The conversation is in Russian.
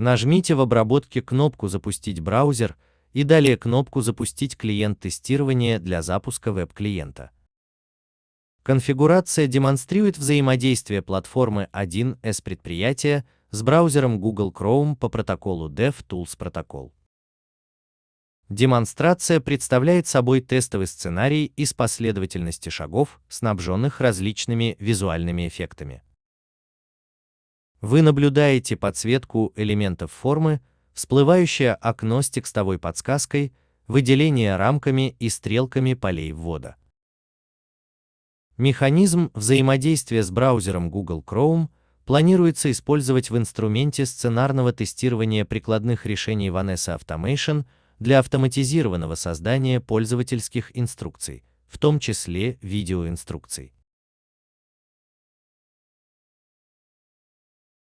Нажмите в обработке кнопку «Запустить браузер» и далее кнопку «Запустить клиент тестирования для запуска веб-клиента». Конфигурация демонстрирует взаимодействие платформы 1С предприятия с браузером Google Chrome по протоколу DevTools протокол. Демонстрация представляет собой тестовый сценарий из последовательности шагов, снабженных различными визуальными эффектами. Вы наблюдаете подсветку элементов формы, всплывающее окно с текстовой подсказкой, выделение рамками и стрелками полей ввода. Механизм взаимодействия с браузером Google Chrome планируется использовать в инструменте сценарного тестирования прикладных решений Vanessa Automation для автоматизированного создания пользовательских инструкций, в том числе видеоинструкций.